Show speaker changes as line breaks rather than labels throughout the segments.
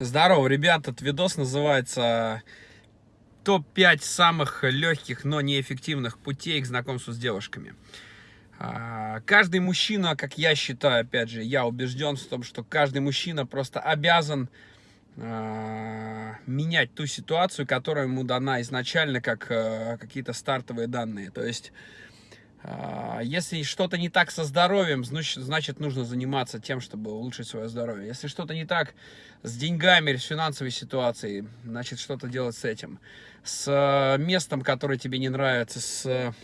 Здорово, ребята, этот видос называется топ-5 самых легких, но неэффективных путей к знакомству с девушками. А, каждый мужчина, как я считаю, опять же, я убежден в том, что каждый мужчина просто обязан а, менять ту ситуацию, которая ему дана изначально, как а, какие-то стартовые данные. То есть если что-то не так со здоровьем, значит, нужно заниматься тем, чтобы улучшить свое здоровье. Если что-то не так с деньгами, с финансовой ситуацией, значит, что-то делать с этим. С э, местом, которое тебе не нравится, с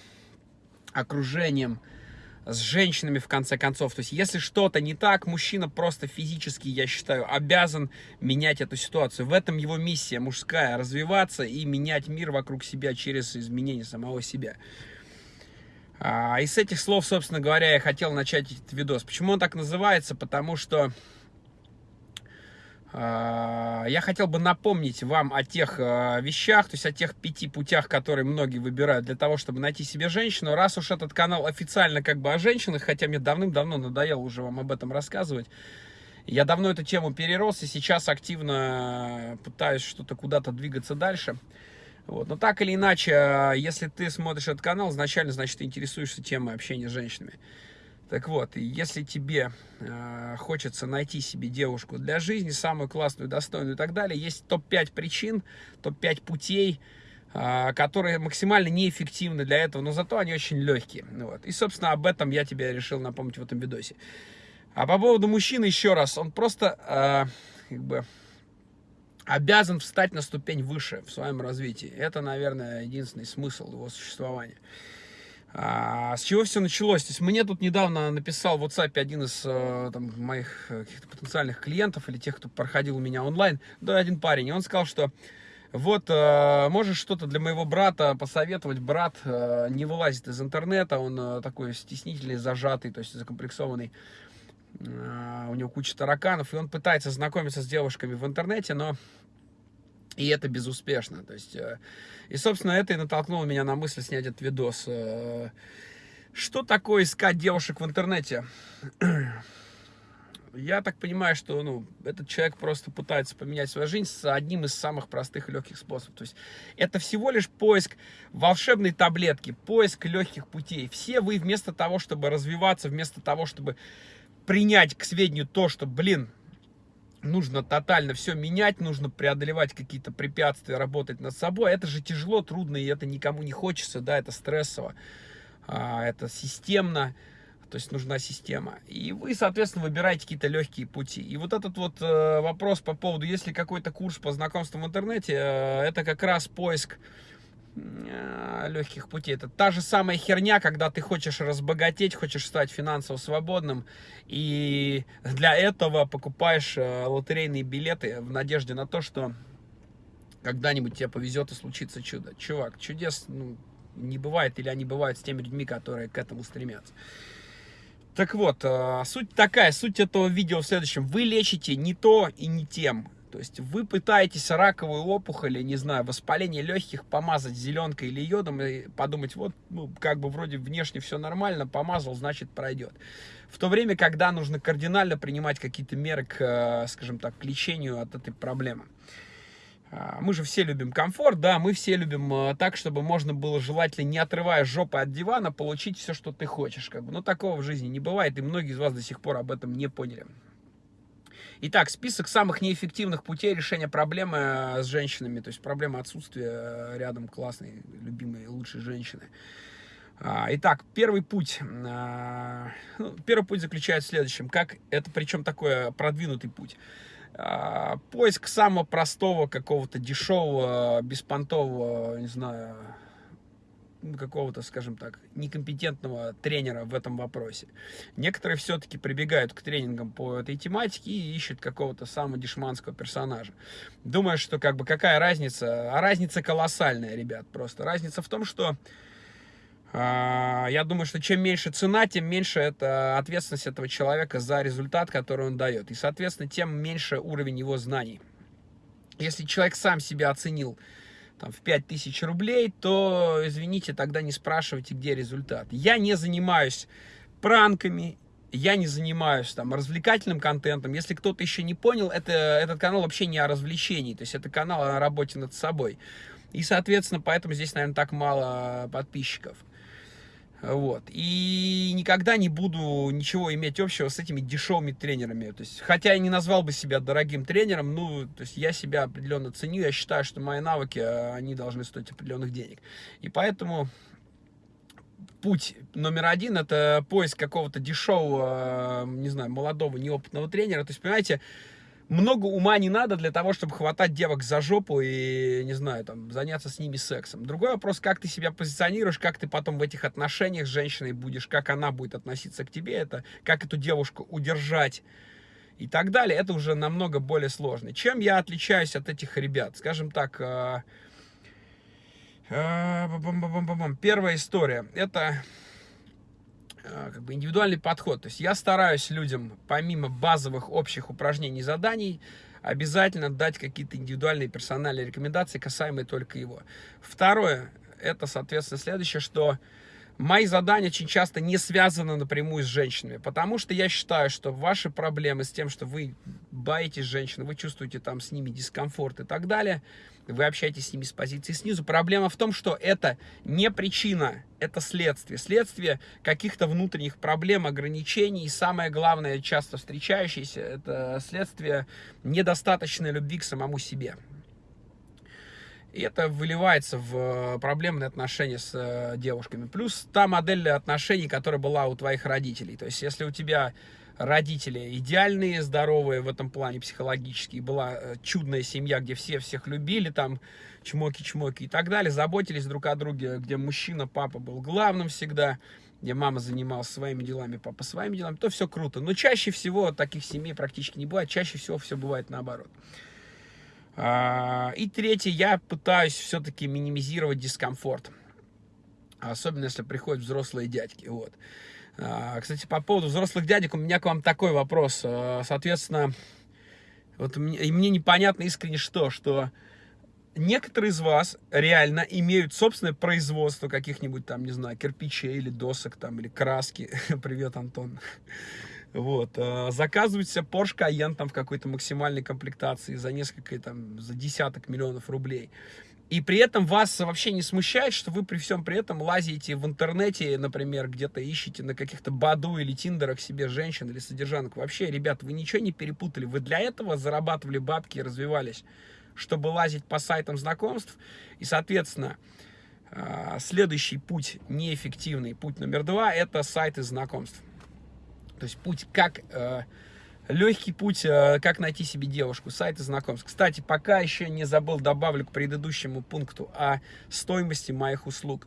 окружением, с женщинами, в конце концов. То есть, если что-то не так, мужчина просто физически, я считаю, обязан менять эту ситуацию. В этом его миссия мужская, развиваться и менять мир вокруг себя через изменение самого себя. А, и с этих слов, собственно говоря, я хотел начать этот видос. Почему он так называется? Потому что а, я хотел бы напомнить вам о тех а, вещах, то есть о тех пяти путях, которые многие выбирают для того, чтобы найти себе женщину. Раз уж этот канал официально как бы о женщинах, хотя мне давным-давно надоело уже вам об этом рассказывать, я давно эту тему перерос и сейчас активно пытаюсь что-то куда-то двигаться дальше. Вот. Но так или иначе, а, если ты смотришь этот канал, изначально, значит, ты интересуешься темой общения с женщинами. Так вот, если тебе э, хочется найти себе девушку для жизни, самую классную, достойную и так далее, есть топ-5 причин, топ-5 путей, э, которые максимально неэффективны для этого, но зато они очень легкие. Вот. И, собственно, об этом я тебе решил напомнить в этом видосе. А по поводу мужчины еще раз, он просто, э, как бы, обязан встать на ступень выше в своем развитии. Это, наверное, единственный смысл его существования. А, с чего все началось? То есть мне тут недавно написал в WhatsApp один из э, там, моих э, каких-то потенциальных клиентов или тех, кто проходил у меня онлайн, да, один парень, и он сказал, что вот, э, можешь что-то для моего брата посоветовать, брат не вылазит из интернета, он такой стеснительный, зажатый, то есть закомплексованный, у него куча тараканов, и он пытается знакомиться с девушками в интернете, но и это безуспешно. То есть, э, и, собственно, это и натолкнуло меня на мысль снять этот видос. Э, что такое искать девушек в интернете? Я так понимаю, что ну, этот человек просто пытается поменять свою жизнь с одним из самых простых и легких способов. То есть это всего лишь поиск волшебной таблетки, поиск легких путей. Все вы вместо того, чтобы развиваться, вместо того, чтобы принять к сведению то, что, блин, нужно тотально все менять, нужно преодолевать какие-то препятствия, работать над собой. Это же тяжело, трудно, и это никому не хочется, да, это стрессово, а, это системно, то есть нужна система. И вы, соответственно, выбираете какие-то легкие пути. И вот этот вот э, вопрос по поводу, есть ли какой-то курс по знакомству в интернете, э, это как раз поиск легких путей. Это та же самая херня, когда ты хочешь разбогатеть, хочешь стать финансово свободным, и для этого покупаешь э, лотерейные билеты в надежде на то, что когда-нибудь тебе повезет и случится чудо. Чувак, чудес ну, не бывает, или они бывают с теми людьми, которые к этому стремятся. Так вот, э, суть такая, суть этого видео в следующем. Вы лечите не то и не тем. То есть вы пытаетесь раковую опухоль, не знаю, воспаление легких помазать зеленкой или йодом и подумать, вот, ну, как бы вроде внешне все нормально, помазал, значит пройдет. В то время, когда нужно кардинально принимать какие-то меры к, э, скажем так, к лечению от этой проблемы. А, мы же все любим комфорт, да, мы все любим э, так, чтобы можно было желательно, не отрывая жопы от дивана, получить все, что ты хочешь. Как бы. Но такого в жизни не бывает, и многие из вас до сих пор об этом не поняли. Итак, список самых неэффективных путей решения проблемы э, с женщинами, то есть проблема отсутствия э, рядом классной, любимой, лучшей женщины. А, итак, первый путь. А, ну, первый путь заключается в следующем. Как это, причем такой продвинутый путь. А, поиск самого простого, какого-то дешевого, беспонтового, не знаю, какого-то, скажем так, некомпетентного тренера в этом вопросе. Некоторые все-таки прибегают к тренингам по этой тематике и ищут какого-то самого дешманского персонажа. Думаю, что как бы какая разница? А разница колоссальная, ребят, просто. Разница в том, что э, я думаю, что чем меньше цена, тем меньше это ответственность этого человека за результат, который он дает. И, соответственно, тем меньше уровень его знаний. Если человек сам себя оценил там, в 5000 рублей, то, извините, тогда не спрашивайте, где результат. Я не занимаюсь пранками, я не занимаюсь там развлекательным контентом. Если кто-то еще не понял, это, этот канал вообще не о развлечении, то есть это канал о работе над собой. И, соответственно, поэтому здесь, наверное, так мало подписчиков. Вот. И никогда не буду ничего иметь общего с этими дешевыми тренерами. То есть, хотя я не назвал бы себя дорогим тренером, ну, то есть я себя определенно ценю, я считаю, что мои навыки, они должны стоить определенных денег. И поэтому путь номер один это поиск какого-то дешевого, не знаю, молодого, неопытного тренера. То есть, понимаете, много ума не надо для того, чтобы хватать девок за жопу и, не знаю, там, заняться с ними сексом. Другой вопрос, как ты себя позиционируешь, как ты потом в этих отношениях с женщиной будешь, как она будет относиться к тебе, это, как эту девушку удержать и так далее, это уже намного более сложно. Чем я отличаюсь от этих ребят? Скажем так, э, э, первая история, это как бы индивидуальный подход. То есть я стараюсь людям, помимо базовых общих упражнений и заданий, обязательно дать какие-то индивидуальные персональные рекомендации, касаемые только его. Второе, это, соответственно, следующее, что мои задания очень часто не связаны напрямую с женщинами, потому что я считаю, что ваши проблемы с тем, что вы боитесь женщин, вы чувствуете там с ними дискомфорт и так далее, вы общаетесь с ними с позиции снизу. Проблема в том, что это не причина, это следствие. Следствие каких-то внутренних проблем, ограничений. И самое главное, часто встречающееся, это следствие недостаточной любви к самому себе. И это выливается в проблемные отношения с э, девушками. Плюс та модель отношений, которая была у твоих родителей. То есть, если у тебя родители идеальные, здоровые в этом плане психологически, была э, чудная семья, где все всех любили, там чмоки-чмоки и так далее, заботились друг о друге, где мужчина, папа был главным всегда, где мама занималась своими делами, папа своими делами, то все круто. Но чаще всего таких семей практически не бывает, чаще всего все бывает наоборот. А, и третье, я пытаюсь все-таки минимизировать дискомфорт. Особенно, если приходят взрослые дядьки. Вот. А, кстати, по поводу взрослых дядек, у меня к вам такой вопрос. А, соответственно, вот мне, мне непонятно искренне что, что некоторые из вас реально имеют собственное производство каких-нибудь там, не знаю, кирпичей или досок там, или краски. Привет, Антон. Вот, а, заказывают себе Porsche Cayenne там в какой-то максимальной комплектации за несколько, там, за десяток миллионов рублей. И при этом вас вообще не смущает, что вы при всем при этом лазите в интернете, например, где-то ищете на каких-то Баду или Тиндерах себе женщин или содержанок. Вообще, ребят, вы ничего не перепутали. Вы для этого зарабатывали бабки и развивались, чтобы лазить по сайтам знакомств. И, соответственно, а, следующий путь неэффективный, путь номер два, это сайты знакомств. То есть путь как э, Легкий путь, э, как найти себе девушку, сайты знакомств. Кстати, пока еще не забыл, добавлю к предыдущему пункту о стоимости моих услуг.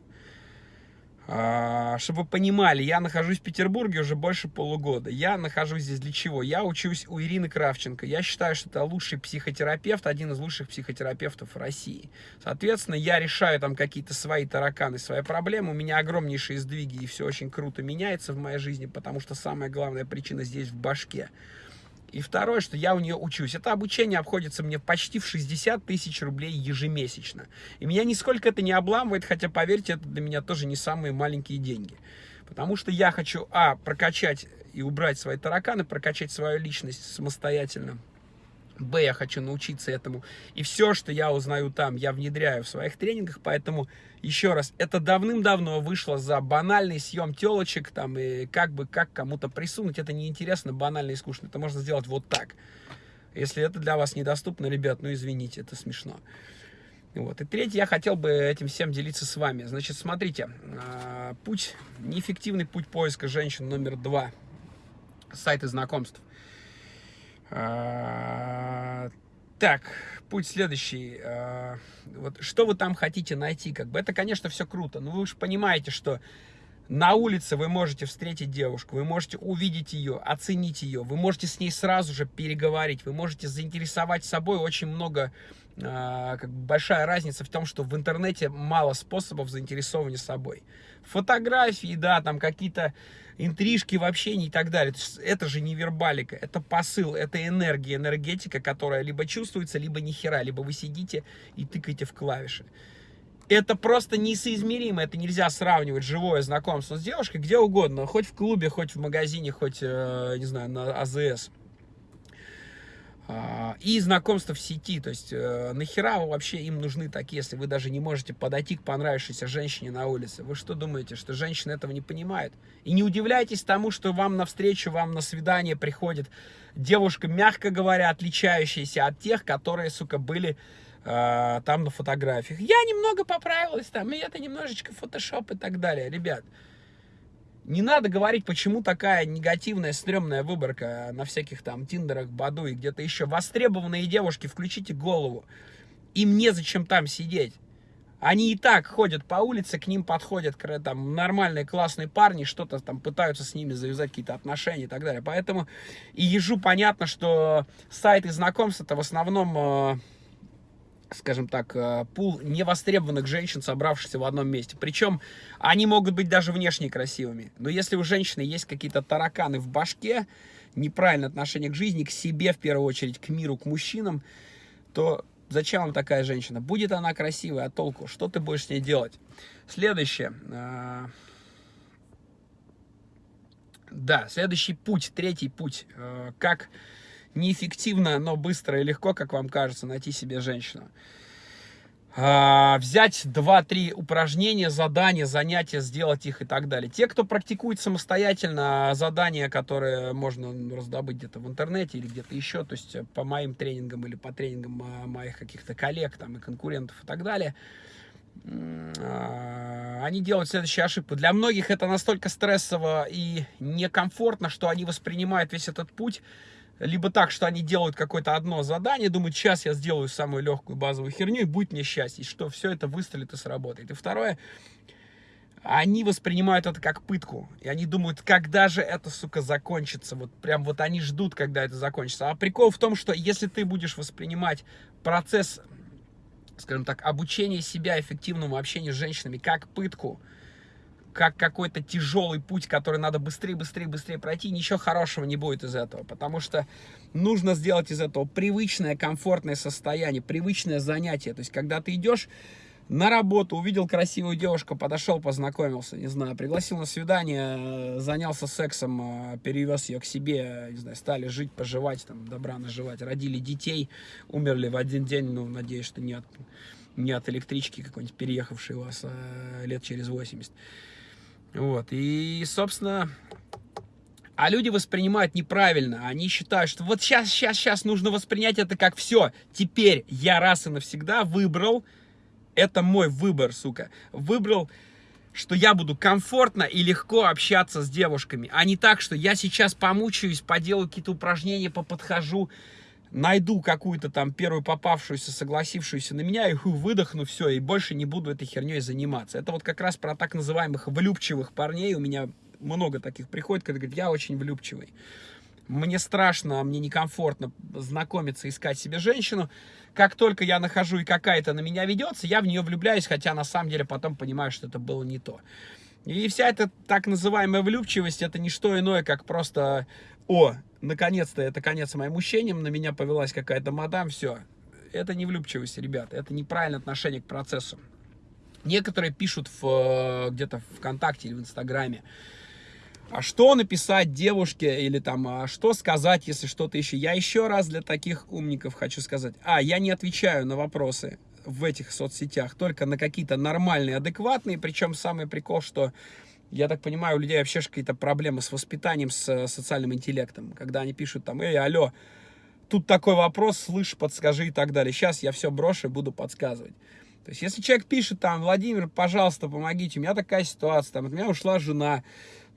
А, чтобы вы понимали, я нахожусь в Петербурге уже больше полугода. Я нахожусь здесь для чего? Я учусь у Ирины Кравченко. Я считаю, что это лучший психотерапевт, один из лучших психотерапевтов России. Соответственно, я решаю там какие-то свои тараканы, свои проблемы. У меня огромнейшие сдвиги, и все очень круто меняется в моей жизни, потому что самая главная причина здесь в башке. И второе, что я у нее учусь. Это обучение обходится мне почти в 60 тысяч рублей ежемесячно. И меня нисколько это не обламывает, хотя, поверьте, это для меня тоже не самые маленькие деньги. Потому что я хочу, а, прокачать и убрать свои тараканы, прокачать свою личность самостоятельно Б, я хочу научиться этому. И все, что я узнаю там, я внедряю в своих тренингах. Поэтому, еще раз, это давным-давно вышло за банальный съем телочек, там, и как бы, как кому-то присунуть. Это неинтересно, банально и скучно. Это можно сделать вот так. Если это для вас недоступно, ребят, ну извините, это смешно. Вот. И третье, я хотел бы этим всем делиться с вами. Значит, смотрите, а, путь, неэффективный путь поиска женщин номер два. Сайты знакомств. А, так, путь следующий. А, вот что вы там хотите найти? Как бы это, конечно, все круто, но вы уж понимаете, что на улице вы можете встретить девушку, вы можете увидеть ее, оценить ее, вы можете с ней сразу же переговорить, вы можете заинтересовать собой очень много, э, как бы большая разница в том, что в интернете мало способов заинтересования собой. Фотографии, да, там какие-то интрижки в общении и так далее. Это же не вербалика, это посыл, это энергия, энергетика, которая либо чувствуется, либо ни хера, либо вы сидите и тыкаете в клавиши. это просто несоизмеримо, это нельзя сравнивать живое знакомство с девушкой где угодно, хоть в клубе, хоть в магазине, хоть, э, не знаю, на АЗС. А, и знакомство в сети, то есть э, нахера вообще им нужны такие, если вы даже не можете подойти к понравившейся женщине на улице? Вы что думаете, что женщина этого не понимает? И не удивляйтесь тому, что вам навстречу, вам на свидание приходит девушка, мягко говоря, отличающаяся от тех, которые, сука, были э, там на фотографиях. Я немного поправилась там, и это немножечко фотошоп и так далее. Ребят, не надо говорить, почему такая негативная, стрёмная выборка на всяких там Тиндерах, Баду и где-то еще. Востребованные девушки, включите голову. Им незачем там сидеть. Они и так ходят по улице, к ним подходят там нормальные классные парни, что-то там пытаются с ними завязать какие-то отношения и так далее. Поэтому и ежу понятно, что сайты знакомств это в основном э, скажем так, э, пул невостребованных женщин, собравшихся в одном месте. Причем они могут быть даже внешне красивыми. Но если у женщины есть какие-то тараканы в башке, неправильное отношение к жизни, к себе в первую очередь, к миру, к мужчинам, то зачем вам такая женщина? Будет она красивая, а толку? Что ты будешь с ней делать? Следующее. Э, да, следующий путь, третий путь. Э, как неэффективно, но быстро и легко, как вам кажется, найти себе женщину. А, взять 2-3 упражнения, задания, занятия, сделать их и так далее. Те, кто практикует самостоятельно задания, которые можно раздобыть где-то в интернете или где-то еще, то есть по моим тренингам или по тренингам моих каких-то коллег там, и конкурентов и так далее, а, они делают следующую ошибку. Для многих это настолько стрессово и некомфортно, что они воспринимают весь этот путь либо так, что они делают какое-то одно задание, думают, сейчас я сделаю самую легкую базовую херню, и будет мне счастье, что все это выстрелит и сработает. И второе, они воспринимают это как пытку. И они думают, когда же это, сука, закончится. Вот прям вот они ждут, когда это закончится. А прикол в том, что если ты будешь воспринимать процесс, скажем так, обучения себя эффективному общению с женщинами как пытку, как какой-то тяжелый путь, который надо быстрее, быстрее, быстрее пройти, ничего хорошего не будет из этого, потому что нужно сделать из этого привычное, комфортное состояние, привычное занятие. То есть, когда ты идешь на работу, увидел красивую девушку, подошел, познакомился, не знаю, пригласил на свидание, занялся сексом, э, перевез ее к себе, не знаю, стали жить, поживать, там, добра наживать, родили детей, умерли в один день, ну, надеюсь, что не от, не от электрички какой-нибудь переехавшей у вас а лет через 80. Вот, и, собственно, а люди воспринимают неправильно. Они считают, что вот сейчас, сейчас, сейчас нужно воспринять это как все. Теперь я раз и навсегда выбрал, это мой выбор, сука, выбрал, что я буду комфортно и легко общаться с девушками, а не так, что я сейчас помучаюсь, поделаю какие-то упражнения, поподхожу, найду какую-то там первую попавшуюся, согласившуюся на меня, и ху, выдохну, все, и больше не буду этой херней заниматься. Это вот как раз про так называемых влюбчивых парней, у меня много таких приходит, когда говорят, я очень влюбчивый. Мне страшно, мне некомфортно знакомиться, искать себе женщину. Как только я нахожу и какая-то на меня ведется, я в нее влюбляюсь, хотя на самом деле потом понимаю, что это было не то. И вся эта так называемая влюбчивость, это не что иное, как просто, о, наконец-то это конец моим мучениям, на меня повелась какая-то мадам, все. Это не влюбчивость, ребята, это неправильное отношение к процессу. Некоторые пишут в, где-то в ВКонтакте или в Инстаграме, а что написать девушке или там, а что сказать, если что-то еще. Я еще раз для таких умников хочу сказать. А, я не отвечаю на вопросы в этих соцсетях, только на какие-то нормальные, адекватные. Причем самый прикол, что я так понимаю, у людей вообще какие-то проблемы с воспитанием, с э, социальным интеллектом. Когда они пишут там, эй, алло, тут такой вопрос, слышь, подскажи и так далее. Сейчас я все брошу и буду подсказывать. То есть, если человек пишет там, Владимир, пожалуйста, помогите, у меня такая ситуация, там, от меня ушла жена,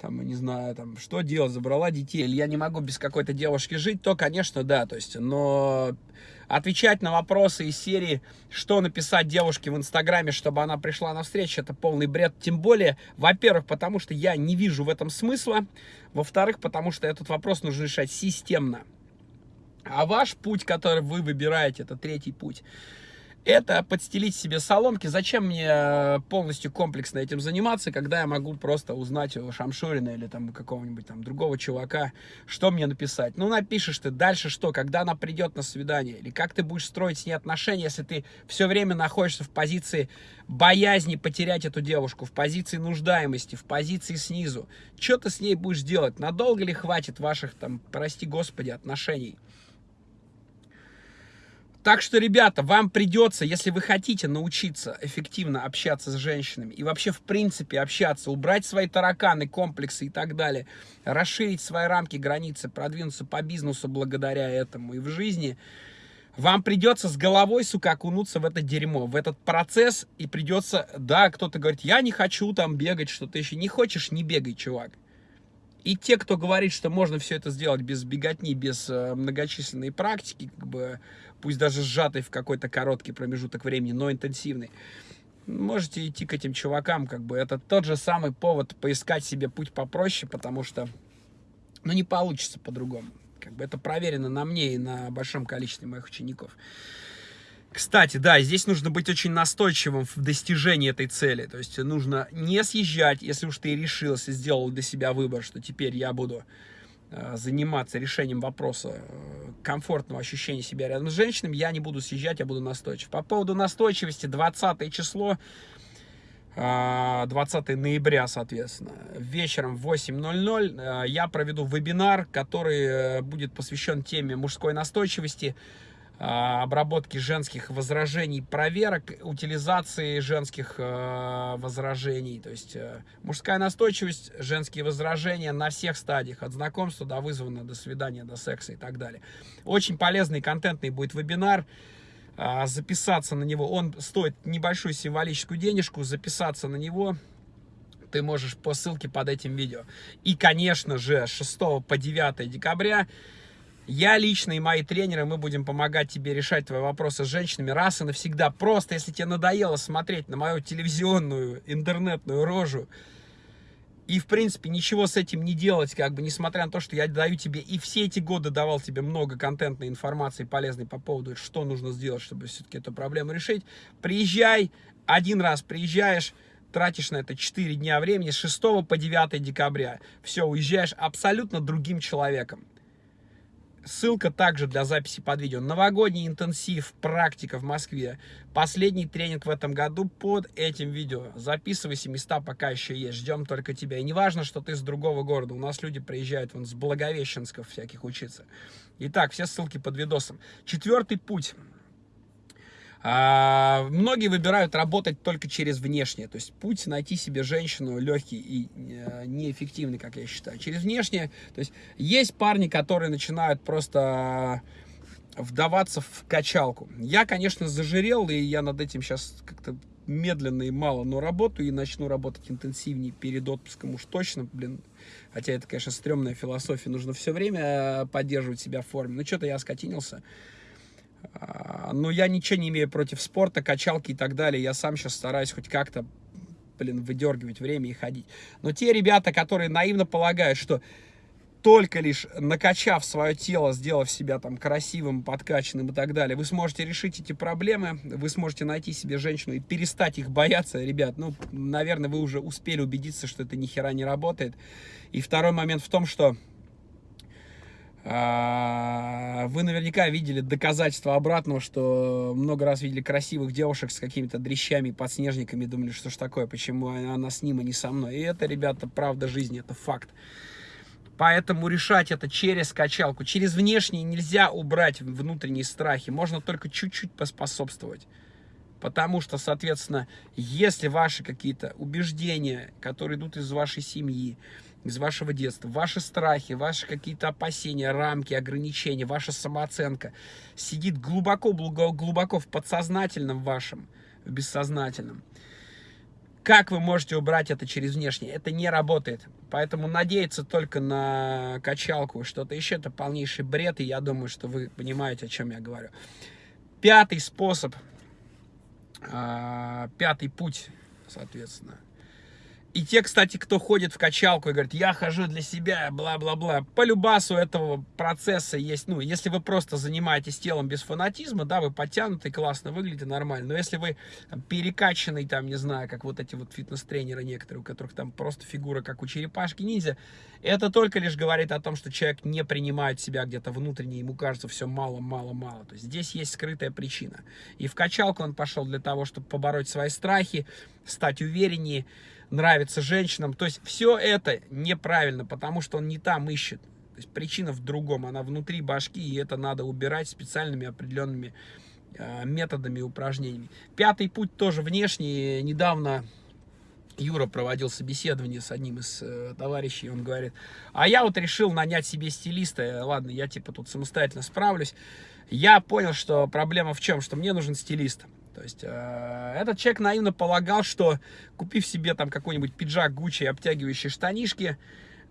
там, не знаю, там, что делать, забрала детей, или я не могу без какой-то девушки жить, то, конечно, да, то есть, но отвечать на вопросы из серии, что написать девушке в Инстаграме, чтобы она пришла на встречу, это полный бред. Тем более, во-первых, потому что я не вижу в этом смысла. Во-вторых, потому что этот вопрос нужно решать системно. А ваш путь, который вы выбираете, это третий путь, это подстелить себе соломки. Зачем мне э, полностью комплексно этим заниматься, когда я могу просто узнать у Шамшурина или там какого-нибудь там другого чувака, что мне написать. Ну, напишешь ты дальше что, когда она придет на свидание, или как ты будешь строить с ней отношения, если ты все время находишься в позиции боязни потерять эту девушку, в позиции нуждаемости, в позиции снизу. Что ты с ней будешь делать? Надолго ли хватит ваших там, прости господи, отношений? Так что, ребята, вам придется, если вы хотите научиться эффективно общаться с женщинами и вообще, в принципе, общаться, убрать свои тараканы, комплексы и так далее, расширить свои рамки, границы, продвинуться по бизнесу благодаря этому и в жизни, вам придется с головой, сука, окунуться в это дерьмо, в этот процесс, и придется, да, кто-то говорит, я не хочу там бегать, что-то еще. Не хочешь, не бегай, чувак. И те, кто говорит, что можно все это сделать без беготни, без э, многочисленной практики, как бы, пусть даже сжатый в какой-то короткий промежуток времени, но интенсивный, можете идти к этим чувакам, как бы, это тот же самый повод поискать себе путь попроще, потому что, ну, не получится по-другому. Как бы это проверено на мне и на большом количестве моих учеников. Кстати, да, здесь нужно быть очень настойчивым в достижении этой цели. То есть нужно не съезжать, если уж ты решился, сделал для себя выбор, что теперь я буду э, заниматься решением вопроса э, комфортного ощущения себя рядом с женщинами, я не буду съезжать, я буду настойчив. По поводу настойчивости, 20 число, 20 э, ноября, соответственно, вечером в 8.00 я проведу вебинар, который будет посвящен теме мужской настойчивости, а, обработки женских возражений, проверок, утилизации женских э, возражений. То есть э, мужская настойчивость, женские возражения на всех стадиях, от знакомства до вызвана, до свидания, до секса и так далее. Очень полезный, контентный будет вебинар. А, записаться на него, он стоит небольшую символическую денежку, записаться на него ты можешь по ссылке под этим видео. И, конечно же, 6 по 9 декабря я лично и мои тренеры, мы будем помогать тебе решать твои вопросы с женщинами раз и навсегда. Просто, если тебе надоело смотреть на мою телевизионную, интернетную рожу, и, в принципе, ничего с этим не делать, как бы, несмотря на то, что я даю тебе, и все эти годы давал тебе много контентной информации полезной по поводу, что нужно сделать, чтобы все-таки эту проблему решить, приезжай, один раз приезжаешь, тратишь на это 4 дня времени, с 6 по 9 декабря, все, уезжаешь абсолютно другим человеком. Ссылка также для записи под видео. Новогодний интенсив, практика в Москве. Последний тренинг в этом году под этим видео. Записывайся, места пока еще есть. Ждем только тебя. И не важно, что ты с другого города. У нас люди приезжают вон с Благовещенсков всяких учиться. Итак, все ссылки под видосом. Четвертый путь. А, многие выбирают работать только через внешнее. То есть путь найти себе женщину легкий и э, неэффективный, как я считаю. Через внешнее. То есть есть парни, которые начинают просто вдаваться в качалку. Я, конечно, зажирел, и я над этим сейчас как-то медленно и мало, но работаю и начну работать интенсивнее перед отпуском уж точно, блин. Хотя это, конечно, стрёмная философия, нужно все время поддерживать себя в форме. Ну, что-то я скотинился. А, но я ничего не имею против спорта, качалки и так далее. Я сам сейчас стараюсь хоть как-то, блин, выдергивать время и ходить. Но те ребята, которые наивно полагают, что только лишь накачав свое тело, сделав себя там красивым, подкачанным и так далее, вы сможете решить эти проблемы, вы сможете найти себе женщину и перестать их бояться, ребят, ну, наверное, вы уже успели убедиться, что это ни хера не работает. И второй момент в том, что вы наверняка видели доказательства обратного, что много раз видели красивых девушек с какими-то дрещами, подснежниками, думали, что ж такое, почему она с ним, а не со мной. И это, ребята, правда жизни, это факт. Поэтому решать это через качалку. Через внешние нельзя убрать внутренние страхи. Можно только чуть-чуть поспособствовать. Потому что, соответственно, если ваши какие-то убеждения, которые идут из вашей семьи, из вашего детства, ваши страхи, ваши какие-то опасения, рамки, ограничения, ваша самооценка сидит глубоко-глубоко в подсознательном вашем, в бессознательном. Как вы можете убрать это через внешнее? Это не работает. Поэтому надеяться только на качалку, что-то еще, это полнейший бред, и я думаю, что вы понимаете, о чем я говорю. Пятый способ, а, пятый путь, соответственно – И те, кстати, кто ходит в качалку и говорит, я хожу для себя, бла-бла-бла. По любасу этого процесса есть, ну, если вы просто занимаетесь телом без фанатизма, да, вы подтянутый, классно выглядите, нормально. Но если вы перекачанный, там, не знаю, как вот эти вот фитнес-тренеры некоторые, у которых там просто фигура, как у черепашки-ниндзя, это только лишь говорит о том, что человек не принимает себя где-то внутренне, ему кажется все мало-мало-мало. То есть здесь есть скрытая причина. И в качалку он пошел для того, чтобы побороть свои страхи, стать увереннее, нравится женщинам. То есть все это неправильно, потому что он не там ищет. То есть причина в другом, она внутри башки, и это надо убирать специальными определенными э, методами и упражнениями. Пятый путь тоже внешний. Недавно Юра проводил собеседование с одним из э, товарищей, он говорит, а я вот решил нанять себе стилиста, ладно, я типа тут самостоятельно справлюсь. Я понял, что проблема в чем, что мне нужен стилист. То есть э, этот человек наивно полагал, что купив себе там какой-нибудь пиджак Гуччи обтягивающие штанишки,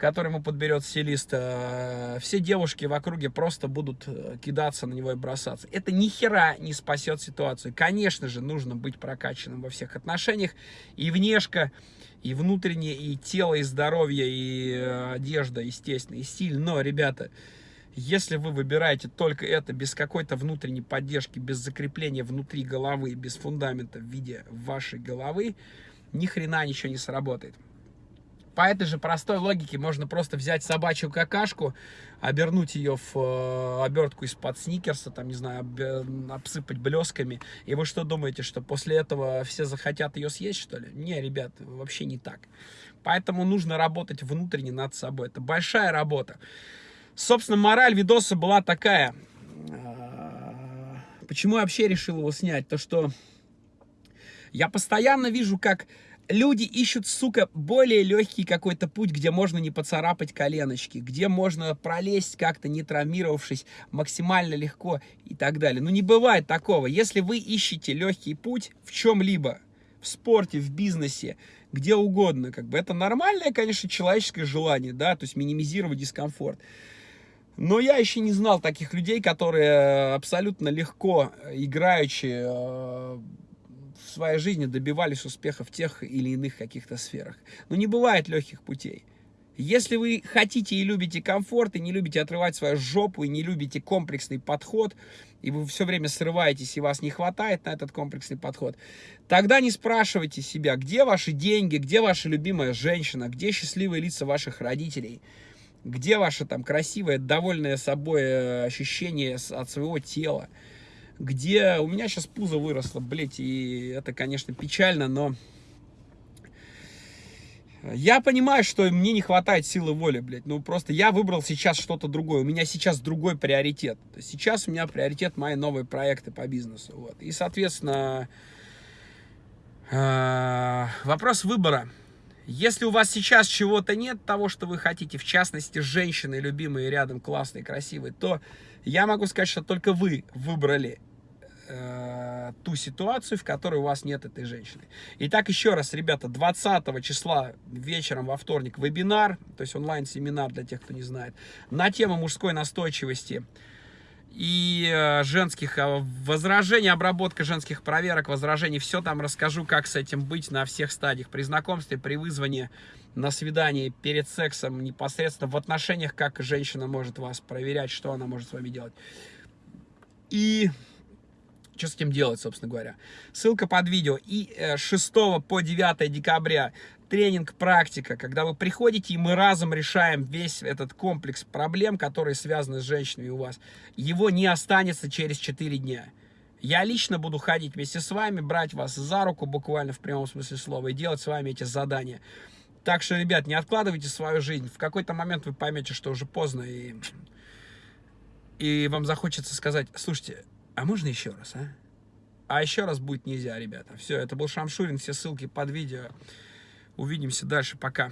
который ему подберет стилист, э, все девушки в округе просто будут э, кидаться на него и бросаться. Это ни хера не спасет ситуацию. Конечно же, нужно быть прокачанным во всех отношениях. И внешка, и внутреннее, и тело, и здоровье, и э, одежда, естественно, и стиль. Но, ребята, если вы выбираете только это без какой-то внутренней поддержки, без закрепления внутри головы, без фундамента в виде вашей головы, ни хрена ничего не сработает. По этой же простой логике можно просто взять собачью какашку, обернуть ее в э, обертку из-под сникерса, там, не знаю, об, обсыпать блесками. И вы что думаете, что после этого все захотят ее съесть, что ли? Не, ребят, вообще не так. Поэтому нужно работать внутренне над собой. Это большая работа. Собственно, мораль видоса была такая. А, почему я вообще решил его снять? То, что я постоянно вижу, как люди ищут, сука, более легкий какой-то путь, где можно не поцарапать коленочки, где можно пролезть как-то, не травмировавшись, максимально легко и так далее. Ну, не бывает такого. Если вы ищете легкий путь в чем-либо, в спорте, в бизнесе, где угодно, как бы это нормальное, конечно, человеческое желание, да, то есть минимизировать дискомфорт. Но я еще не знал таких людей, которые абсолютно легко, играючи э, в своей жизни, добивались успеха в тех или иных каких-то сферах. Но не бывает легких путей. Если вы хотите и любите комфорт, и не любите отрывать свою жопу, и не любите комплексный подход, и вы все время срываетесь, и вас не хватает на этот комплексный подход, тогда не спрашивайте себя, где ваши деньги, где ваша любимая женщина, где счастливые лица ваших родителей – где ваше там красивое, довольное собой э, ощущение от своего тела? Где у меня сейчас пузо выросло, блядь, и это, конечно, печально, но я понимаю, что мне не хватает силы воли, блядь. Ну, просто я выбрал сейчас что-то другое. У меня сейчас другой приоритет. Сейчас у меня приоритет мои новые проекты по бизнесу. Вот. И, соответственно, э, вопрос выбора. Если у вас сейчас чего-то нет, того, что вы хотите, в частности, женщины, любимые рядом, классные, красивые, то я могу сказать, что только вы выбрали э, ту ситуацию, в которой у вас нет этой женщины. Итак, еще раз, ребята, 20 числа вечером во вторник вебинар, то есть онлайн-семинар для тех, кто не знает, на тему мужской настойчивости – и э, женских э, возражений, обработка женских проверок, возражений, все там расскажу, как с этим быть на всех стадиях, при знакомстве, при вызвании на свидании, перед сексом, непосредственно в отношениях, как женщина может вас проверять, что она может с вами делать. И что с этим делать, собственно говоря. Ссылка под видео. И 6 э, по 9 декабря тренинг практика, когда вы приходите, и мы разом решаем весь этот комплекс проблем, которые связаны с женщинами у вас. Его не останется через 4 дня. Я лично буду ходить вместе с вами, брать вас за руку, буквально в прямом смысле слова, и делать с вами эти задания. Так что, ребят, не откладывайте свою жизнь. В какой-то момент вы поймете, что уже поздно, и, и вам захочется сказать, слушайте, а можно еще раз, а? А еще раз будет нельзя, ребята. Все, это был Шамшурин, все ссылки под видео. Увидимся дальше, пока.